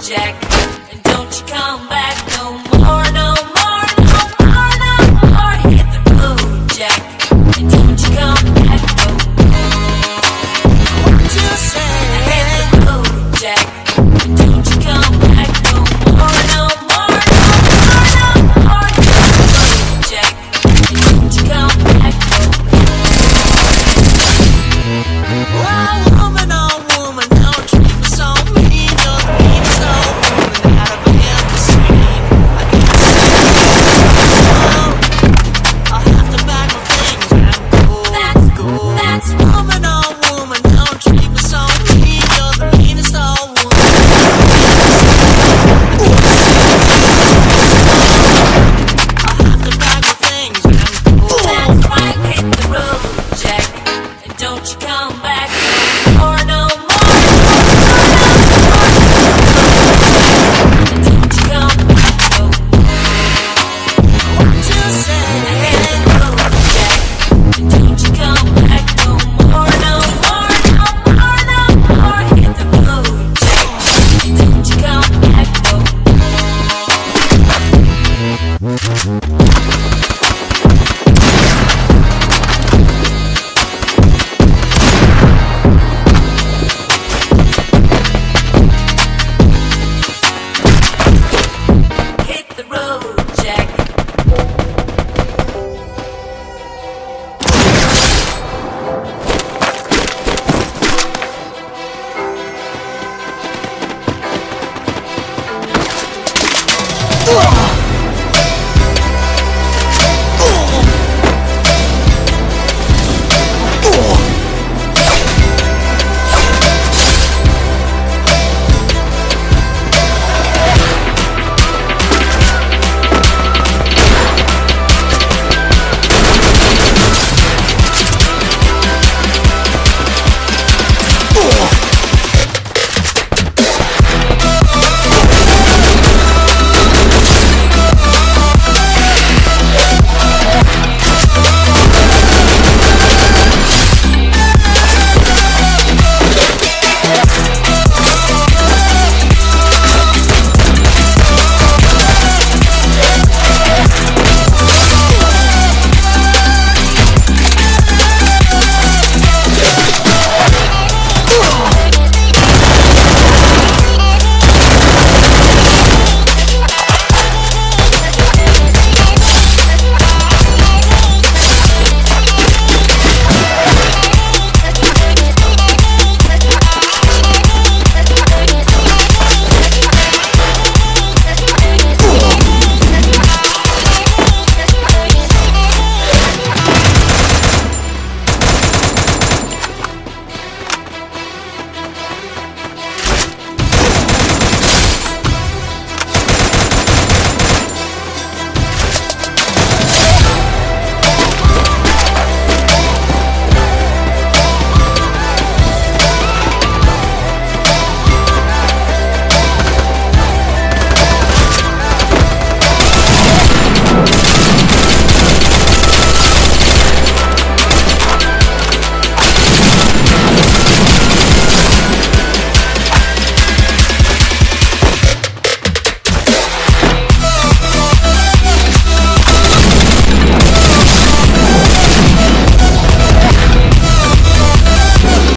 Jack. Whoa!